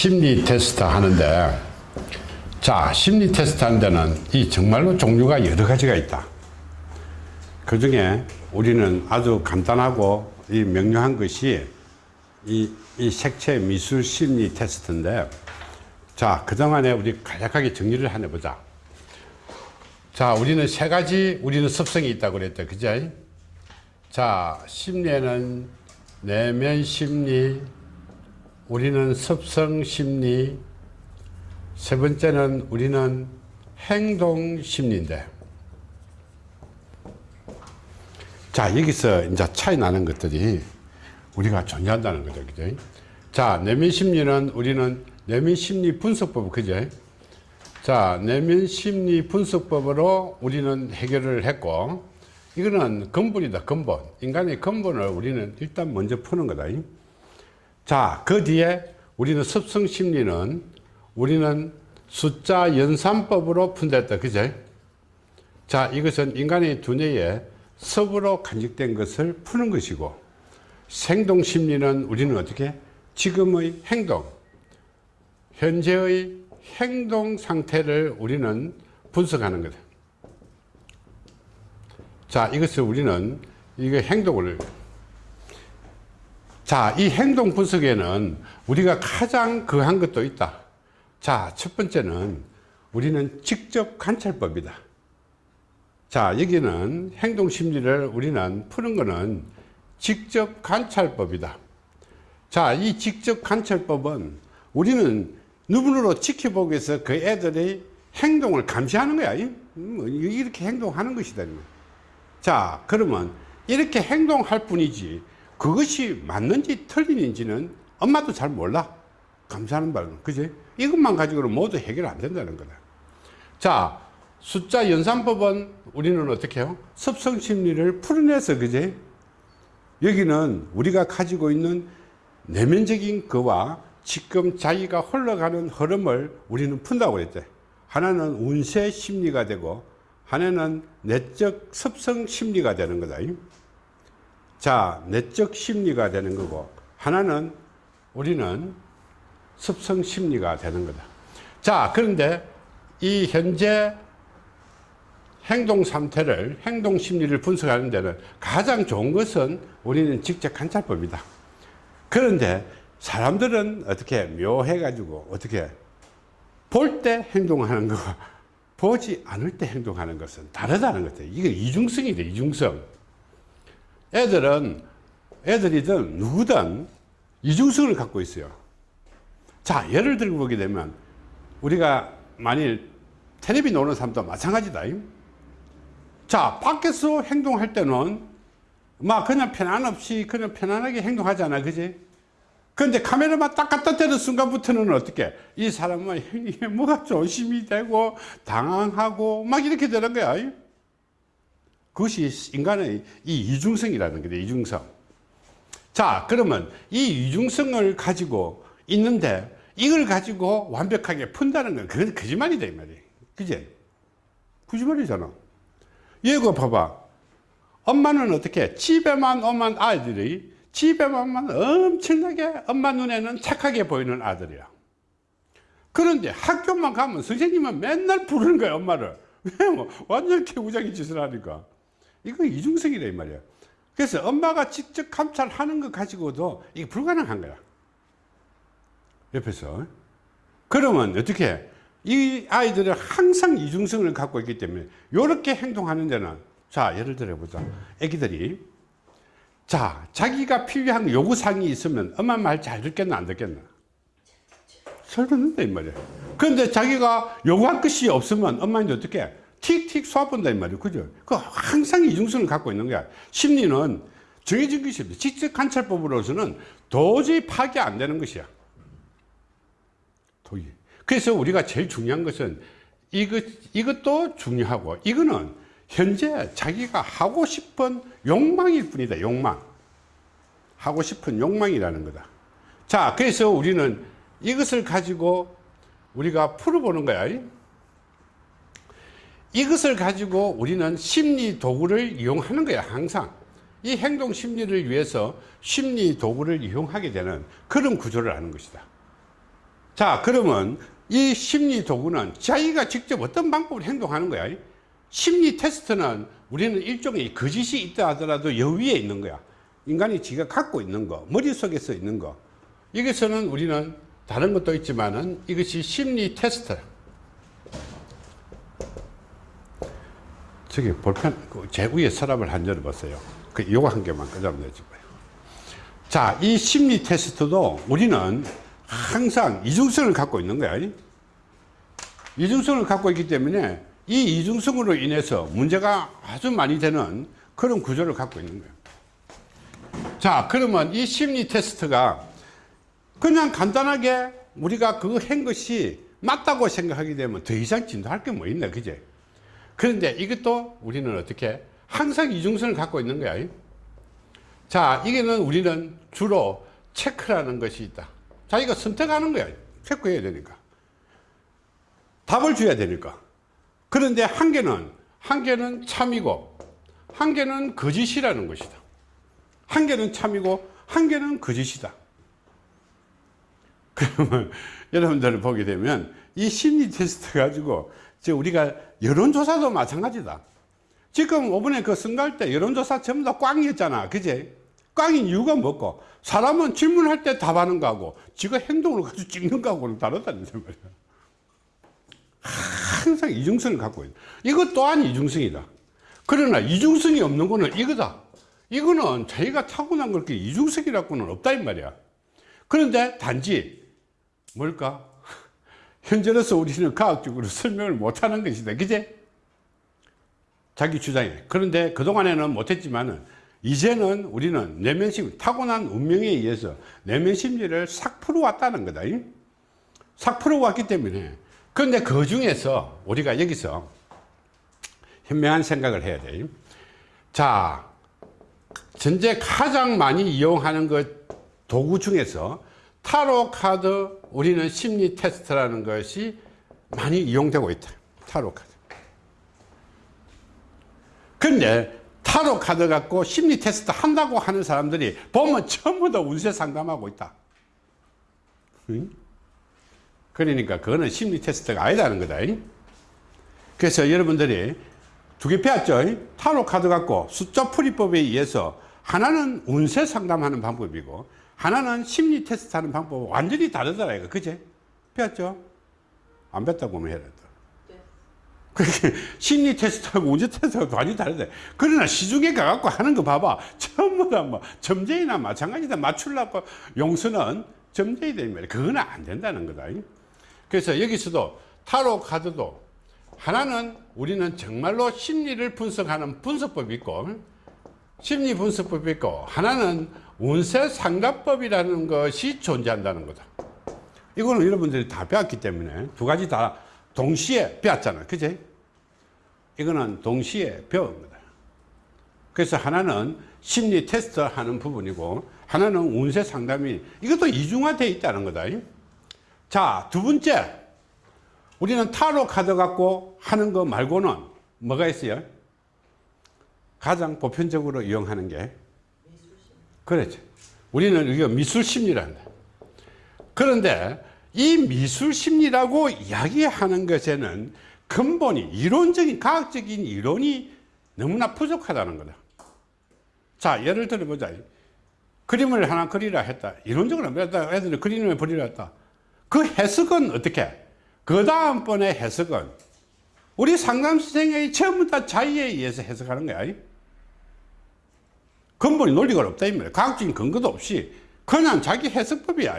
심리 테스트 하는데 자 심리 테스트 하는 데는 이 정말로 종류가 여러 가지가 있다. 그 중에 우리는 아주 간단하고 이 명료한 것이 이, 이 색채 미술 심리 테스트인데 자 그동안에 우리 간략하게 정리를 하나 보자. 자 우리는 세 가지 우리는 습성이 있다고 그랬죠 그죠 자 심리에는 내면 심리 우리는 습성 심리 세 번째는 우리는 행동 심리인데. 자 여기서 이제 차이 나는 것들이 우리가 존재한다는 거죠 그죠? 자 내면 심리는 우리는 내면 심리 분석법 그죠? 자 내면 심리 분석법으로 우리는 해결을 했고 이거는 근본이다 근본. 인간의 근본을 우리는 일단 먼저 푸는 거다 자, 그 뒤에 우리는 습성 심리는 우리는 숫자 연산법으로 푼댔다. 그죠? 자, 이것은 인간의 두뇌에 섭으로 간직된 것을 푸는 것이고 생동 심리는 우리는 어떻게? 지금의 행동, 현재의 행동 상태를 우리는 분석하는 거다. 자, 이것을 우리는 이거 행동을 자, 이 행동 분석에는 우리가 가장 그한 것도 있다. 자, 첫 번째는 우리는 직접 관찰법이다. 자, 여기는 행동 심리를 우리는 푸는 거는 직접 관찰법이다. 자, 이 직접 관찰법은 우리는 눈으로 지켜보기 위해서 그 애들의 행동을 감시하는 거야. 뭐, 이렇게 행동하는 것이다. 자, 그러면 이렇게 행동할 뿐이지 그것이 맞는지 틀린지는 엄마도 잘 몰라. 감사하는 바는. 그지? 이것만 가지고는 모두 해결 안 된다는 거다. 자 숫자 연산법은 우리는 어떻게 해요? 습성 심리를 풀어내서 그지? 여기는 우리가 가지고 있는 내면적인 거와 지금 자기가 흘러가는 흐름을 우리는 푼다고 그랬죠 하나는 운세 심리가 되고 하나는 내적 습성 심리가 되는 거다 자 내적 심리가 되는 거고 하나는 우리는 습성 심리가 되는 거다. 자 그런데 이 현재 행동 상태를 행동 심리를 분석하는 데는 가장 좋은 것은 우리는 직접 관찰법이다. 그런데 사람들은 어떻게 묘해 가지고 어떻게 볼 때 행동하는 거와 보지 않을 때 행동하는 것은 다르다는 거죠. 이게 이중성이돼 이중성 애들은 애들이든 누구든 이중성을 갖고 있어요. 자 예를 들어 보게 되면 우리가 만일 텔레비 노는 사람도 마찬가지다. 자 밖에서 행동할 때는 막 그냥 편안 없이 그냥 편안하게 행동하잖아 그지? 그런데 카메라만 딱 갖다 대는 순간부터는 어떻게? 이 사람은 뭐가 조심이 되고 당황하고 막 이렇게 되는 거야 그것이 인간의 이 이중성이라는 거죠 이중성. 자 그러면 이 이중성을 가지고 있는데 이걸 가지고 완벽하게 푼다는 건 그건 거짓말이다 이 말이에요. 그지 거짓말이잖아. 얘가 봐봐. 엄마는 어떻게 집에만 오면 아이들이 집에만 엄청나게 엄마 눈에는 착하게 보이는 아들이야. 그런데 학교만 가면 선생님은 맨날 부르는 거야 엄마를. 왜 뭐 완전 개구장이 짓을 하니까 이거 이중성이다 이 말이야. 그래서 엄마가 직접 감찰하는 것 가지고도 이게 불가능한 거야. 옆에서. 그러면 어떻게 이 아이들은 항상 이중성을 갖고 있기 때문에 이렇게 행동하는 데는 자 예를 들어 보자. 애기들이 자 자기가 필요한 요구사항이 있으면 엄마 말 잘 듣겠나 안 듣겠나? 잘 듣는다 이 말이야. 그런데 자기가 요구할 것이 없으면 엄마는 어떻게 틱틱 쏴본다 이 말이에요. 그죠? 그 항상 이중성을 갖고 있는 거야. 심리는 정해진 것이 없어 직접 관찰법으로서는 도저히 파악이 안 되는 것이야. 도저히. 그래서 우리가 제일 중요한 것은 이것, 이것도 중요하고 이거는 현재 자기가 하고 싶은 욕망일 뿐이다 욕망. 하고 싶은 욕망이라는 거다. 자 그래서 우리는 이것을 가지고 우리가 풀어보는 거야 이것을 가지고 우리는 심리 도구를 이용하는 거야 항상 이 행동 심리를 위해서 심리 도구를 이용하게 되는 그런 구조를 하는 것이다 자, 그러면 이 심리 도구는 자기가 직접 어떤 방법으로 행동하는 거야. 심리 테스트는 우리는 일종의 거짓이 있다 하더라도 여위에 있는 거야. 인간이 지가 갖고 있는 거, 머릿속에서 있는 거. 여기서는 우리는 다른 것도 있지만 은 이것이 심리 테스트. 저기 볼펜, 그제 위에 서랍을 한 열어보세요. 그, 요거 한 개만 끄자면 되지. 뭐요. 자, 이 심리 테스트도 우리는 항상 이중성을 갖고 있는 거야. 이중성을 갖고 있기 때문에 이 이중성으로 인해서 문제가 아주 많이 되는 그런 구조를 갖고 있는 거예요. 자, 그러면 이 심리 테스트가 그냥 간단하게 우리가 그한 것이 맞다고 생각하게 되면 더 이상 진도할 게 뭐 있나, 그제? 그런데 이것도 우리는 어떻게 항상 이중성을 갖고 있는 거야. 자, 이게는 우리는 주로 체크라는 것이 있다. 자기가 선택하는 거야. 체크해야 되니까. 답을 줘야 되니까. 그런데 한 개는, 한 개는 참이고, 한 개는 거짓이라는 것이다. 한 개는 참이고, 한 개는 거짓이다. 그러면 여러분들 보게 되면 이 심리 테스트 가지고 저 우리가 여론조사도 마찬가지다. 지금 이번에 그 선거할 때 여론조사 전부 다 꽝이었잖아. 그제? 꽝인 이유가 뭐고? 사람은 질문할 때 답하는 거하고 지가 행동을 가지고 찍는 거하고는 다르다는 말이야. 항상 이중성을 갖고 있다. 이것 또한 이중성이다. 그러나 이중성이 없는 거는 이거다. 이거는 자기가 타고난 걸 이중성이라고는 없다 이 말이야. 그런데 단지 뭘까? 현재로서 우리는 과학적으로 설명을 못하는 것이다. 그제? 자기 주장에. 그런데 그동안에는 못했지만은 이제는 우리는 내면심, 타고난 운명에 의해서 내면 심리를 싹 풀어왔다는 거다. 싹 풀어왔기 때문에. 그런데 그 중에서 우리가 여기서 현명한 생각을 해야 돼. 자, 현재 가장 많이 이용하는 것 도구 중에서 타로 카드 우리는 심리 테스트라는 것이 많이 이용되고 있다. 타로 카드. 근데 타로 카드 갖고 심리 테스트 한다고 하는 사람들이 보면 전부 다 운세 상담하고 있다. 응? 그러니까 그거는 심리 테스트가 아니라는 거다. 그래서 여러분들이 두 개 배웠죠? 타로 카드 갖고 숫자 풀이법에 의해서 하나는 운세 상담하는 방법이고 하나는 심리 테스트 하는 방법은 완전히 다르더라 이거. 그제? 배웠죠? 안 배웠다고 하면 해야 된다 그렇게 심리 테스트하고 운세 테스트하고 완전히 다르다 그러나 시중에 가갖고 하는 거 봐봐. 전부 다뭐 점쟁이나 마찬가지다. 맞추려고 용서는 점쟁이다 이 말이야. 그거는 안 된다는 거다. 그래서 여기서도 타로 카드도 하나는 우리는 정말로 심리를 분석하는 분석법이 있고 심리 분석법이 있고 하나는 운세 상담법이라는 것이 존재한다는 거다. 이거는 여러분들이 다 배웠기 때문에 두 가지 다 동시에 배웠잖아요. 그제? 이거는 동시에 배운 거다. 그래서 하나는 심리 테스트 하는 부분이고 하나는 운세 상담이 이것도 이중화되어 있다는 거다. 자, 두 번째. 우리는 타로 카드 갖고 하는 거 말고는 뭐가 있어요? 가장 보편적으로 이용하는 게 그렇죠. 우리는 이거 미술 심리란다. 그런데 이 미술 심리라고 이야기하는 것에는 근본이 이론적인 과학적인 이론이 너무나 부족하다는 거다. 자, 예를 들어 보자. 그림을 하나 그리라 했다. 이론적으로 애들이 그림을 그리라 했다. 그 해석은 어떻게? 그 다음번에 해석은 우리 상담 선생의 전부 다 자의에 의해서 해석하는 거야. 근본이 논리가 없다 이 말이야. 과학적인 근거도 없이 그냥 자기 해석법이야.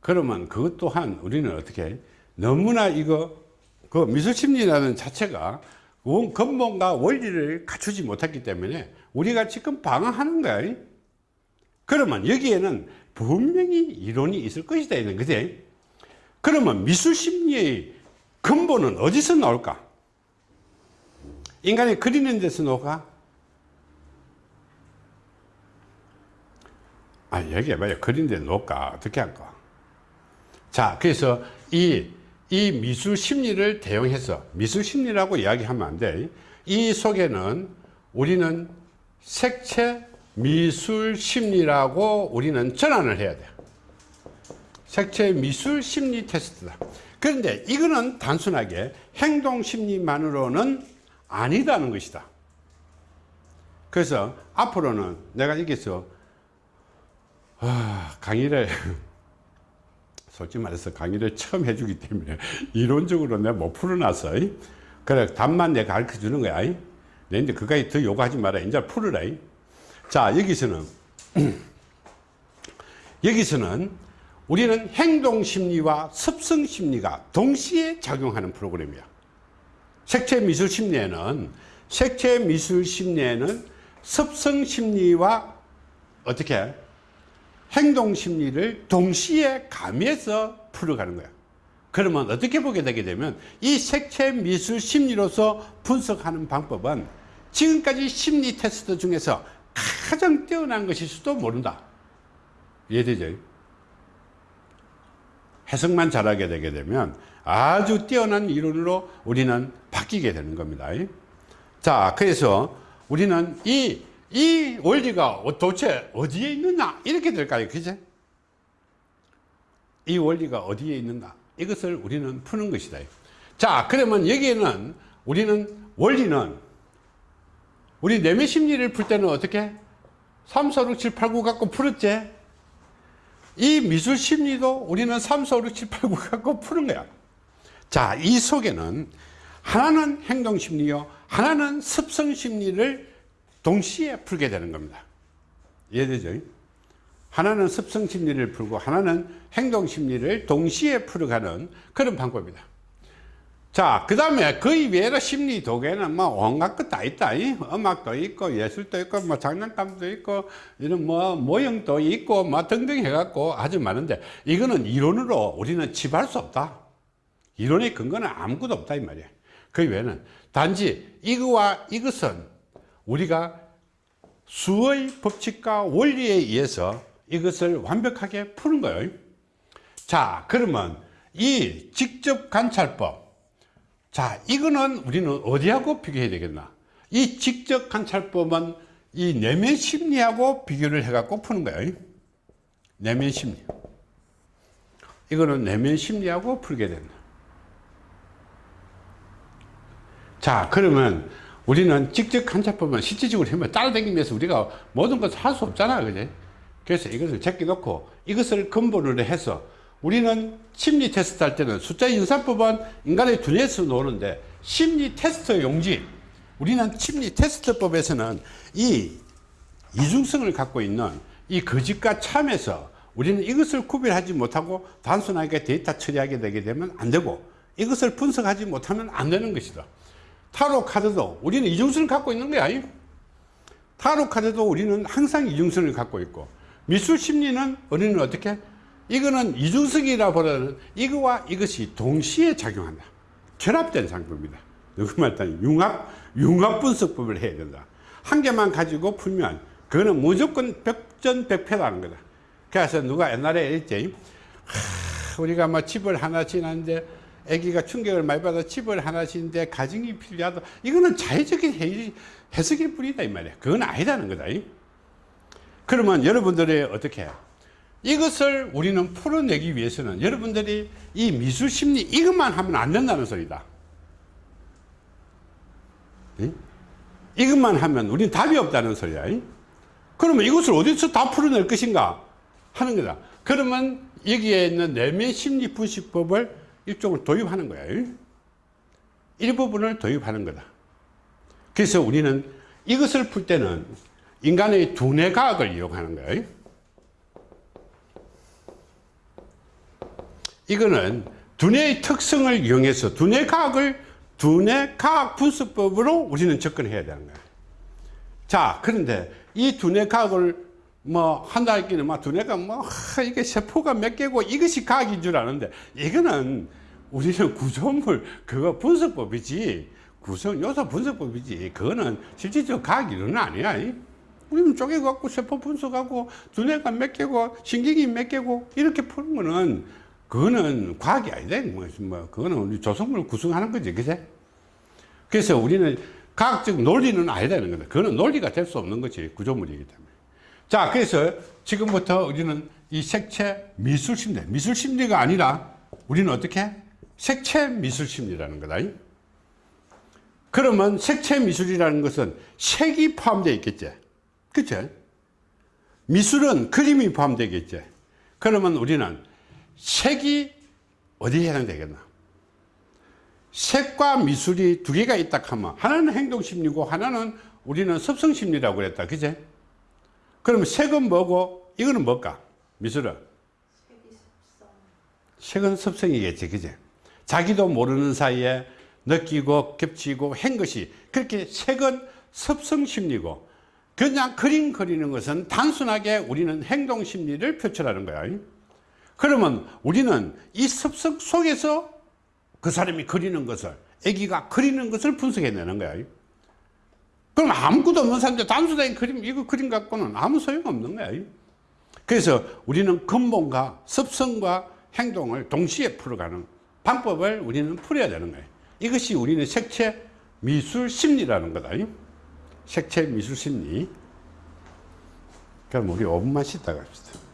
그러면 그것 또한 우리는 어떻게 너무나 이거 그 미술심리라는 자체가 원 근본과 원리를 갖추지 못했기 때문에 우리가 지금 방황하는 거야. 그러면 여기에는 분명히 이론이 있을 것이다 이런 거지. 그러면 미술심리의 근본은 어디서 나올까? 인간이 그리는 데서 나올까? 아, 얘기해봐요. 그린데 놓을까? 어떻게 할까? 자, 그래서 이, 이 미술 심리를 대용해서 미술 심리라고 이야기하면 안 돼. 이 속에는 우리는 색채 미술 심리라고 우리는 전환을 해야 돼. 색채 미술 심리 테스트다. 그런데 이거는 단순하게 행동 심리만으로는 아니다는 것이다. 그래서 앞으로는 내가 여기서 아, 강의를 솔직히 말해서 강의를 처음 해주기 때문에 이론적으로 내가 못 풀어놨어. 그래 답만 내가 가르쳐 주는 거야. 내 이제 그까지 더 요구하지 마라. 이제 풀어라. 자 여기서는 여기서는 우리는 행동심리와 습성심리가 동시에 작용하는 프로그램이야 색채미술심리에는 색채미술심리에는 습성심리와 어떻게 행동심리를 동시에 가미해서 풀어가는 거야 그러면 어떻게 보게 되게 되면 이 색채 미술 심리로서 분석하는 방법은 지금까지 심리 테스트 중에서 가장 뛰어난 것일 수도 모른다 이해되죠? 해석만 잘하게 되게 되면 아주 뛰어난 이론으로 우리는 바뀌게 되는 겁니다. 자, 그래서 우리는 이, 이 원리가 도대체 어디에 있느냐? 이렇게 될까요? 그제? 이 원리가 어디에 있는가? 이것을 우리는 푸는 것이다. 자, 그러면 여기에는 우리는 원리는 우리 내면 심리를 풀 때는 어떻게? 3, 4, 6, 7, 8, 9 갖고 풀었지? 이 미술 심리도 우리는 3, 4, 5, 6, 7, 8, 9 갖고 푸는 거야. 자, 이 속에는 하나는 행동 심리요, 하나는 습성 심리를 동시에 풀게 되는 겁니다. 이해되죠? 하나는 습성 심리를 풀고 하나는 행동 심리를 동시에 풀어가는 그런 방법이다. 자, 그 다음에 그 이외로 심리 도구에는 뭐 온갖 것 다 있다. 이? 음악도 있고, 예술도 있고, 뭐 장난감도 있고, 이런 뭐 모형도 있고, 뭐 등등 해갖고 아주 많은데, 이거는 이론으로 우리는 집할 수 없다. 이론의 근거는 아무것도 없다. 이 말이야. 그 외에는 단지 이거와 이것은 우리가 수의 법칙과 원리에 의해서 이것을 완벽하게 푸는 거예요. 자, 그러면 이 직접 관찰법, 자, 이거는 우리는 어디하고 비교해야 되겠나? 이 직접 관찰법은 이 내면 심리하고 비교를 해갖고 푸는 거예요. 내면 심리. 이거는 내면 심리하고 풀게 된다. 자, 그러면 우리는 직접 관찰법은 실질적으로 하면 따라다니면서 우리가 모든 것을 할 수 없잖아. 그지? 그래서 이것을 제껴놓고 이것을 근본으로 해서 우리는 심리 테스트 할 때는 숫자 인사법은 인간의 두뇌에서 노는데 심리 테스트 용지 우리는 심리 테스트법에서는 이 이중성을 갖고 있는 이 거짓과 참에서 우리는 이것을 구별하지 못하고 단순하게 데이터 처리하게 되게 되면 안 되고 이것을 분석하지 못하면 안 되는 것이다 타로 카드도 우리는 이중성을 갖고 있는 거야 타로 카드도 우리는 항상 이중성을 갖고 있고 미술 심리는 우리는 어떻게 이거는 이중성이라 보다는 이거와 이것이 동시에 작용한다. 결합된 상품입니다. 누구 말따니 융합, 융합 분석법을 해야 된다. 한 개만 가지고 풀면 그거는 무조건 백전백패라는 거다. 그래서 누가 옛날에 했지, 하, 우리가 뭐 집을 하나 지났는데 아기가 충격을 많이 받아 집을 하나 지는데 가정이 필요하다. 이거는 자의적인 해석일 뿐이다 이 말이야. 그건 아니다는 거다. 그러면 여러분들이 어떻게 해요? 이것을 우리는 풀어내기 위해서는 여러분들이 이 미술 심리 이것만 하면 안 된다는 소리다. 네? 이것만 하면 우리는 답이 없다는 소리야. 그러면 이것을 어디서 다 풀어낼 것인가 하는 거다. 그러면 여기에 있는 내면 심리 분식법을 일종을 도입하는 거야. 일부분을 도입하는 거다. 그래서 우리는 이것을 풀 때는 인간의 두뇌 과학을 이용하는 거예요. 이거는 두뇌의 특성을 이용해서 두뇌 과학을 두뇌 과학 분석법으로 우리는 접근해야 되는 거예요. 자, 그런데 이 두뇌 과학을 뭐 한다 할기는 막 두뇌가 뭐 하, 이게 세포가 몇 개고 이것이 과학인 줄 아는데 이거는 우리는 구조물 그거 분석법이지 구성 요소 분석법이지 그거는 실질적 과학 이론은 아니야. 우리는 쪼개갖고 세포 분석하고 두뇌가 몇 개고 신경이 몇 개고 이렇게 푸는 거는 그거는 과학이 아니다. 뭐, 뭐, 그거는 우리 조성물을 구성하는 거지. 그제? 그래서 우리는 과학적 논리는 아니다는 거다. 그거는 논리가 될 수 없는 거지. 구조물이기 때문에. 자, 그래서 지금부터 우리는 이 색채 미술 심리, 미술 심리가 아니라 우리는 어떻게? 색채 미술 심리라는 거다. 그러면 색채 미술이라는 것은 색이 포함되어 있겠지. 그치? 미술은 그림이 포함되겠지. 그러면 우리는 색이 어디에 해당되겠나? 색과 미술이 두 개가 있다 하면 하나는 행동심리고 하나는 우리는 습성심리라고 그랬다. 그제? 그러면 색은 뭐고 이거는 뭘까? 미술은? 색은 습성이겠지. 그제? 자기도 모르는 사이에 느끼고 겹치고 한 것이 그렇게 색은 습성심리고 그냥 그림 그리는 것은 단순하게 우리는 행동심리를 표출하는 거야. 그러면 우리는 이 습성 속에서 그 사람이 그리는 것을 애기가 그리는 것을 분석해내는 거야 그럼 아무것도 없는 사람들 단순하게 그림 이거 그림 갖고는 아무 소용없는 거야 그래서 우리는 근본과 습성과 행동을 동시에 풀어가는 방법을 우리는 풀어야 되는 거예요 이것이 우리는 색채 미술 심리라는 거다 색채 미술 심리. 그럼 우리 5분만 쉬다가 합시다